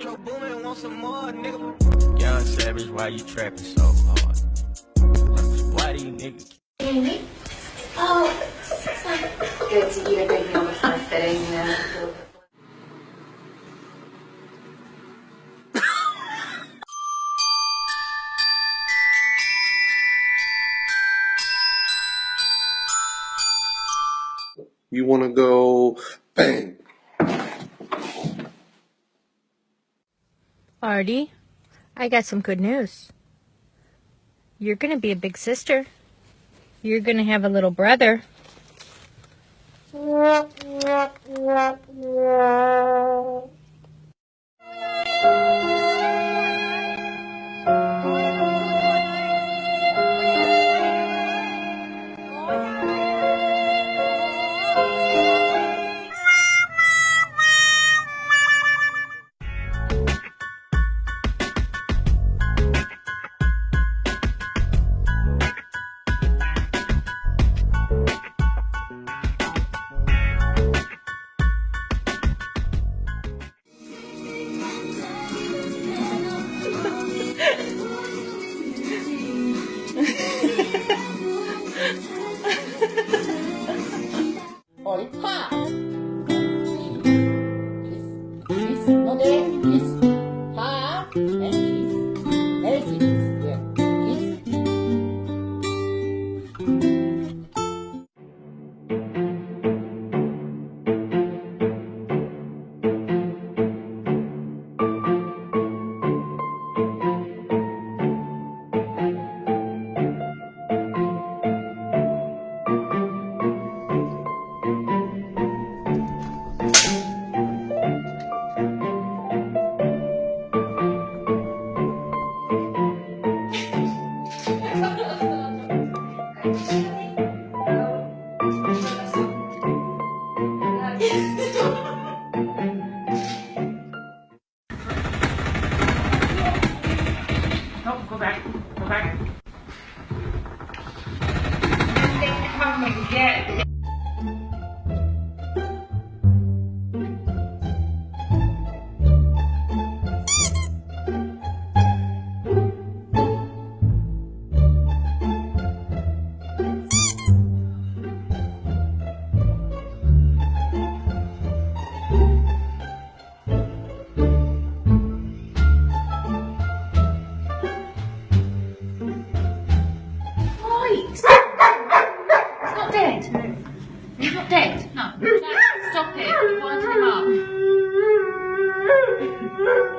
Metro Boomin want some more, nigga. Young Savage, why you trapping so hard? Why do you niggas? Oh, good to eat a good meal before fitting. You know. You want to go bang. Artie, I got some good news. You're going to be a big sister. You're going to have a little brother. 我一怕 Música Jack, stop it. Wind him up.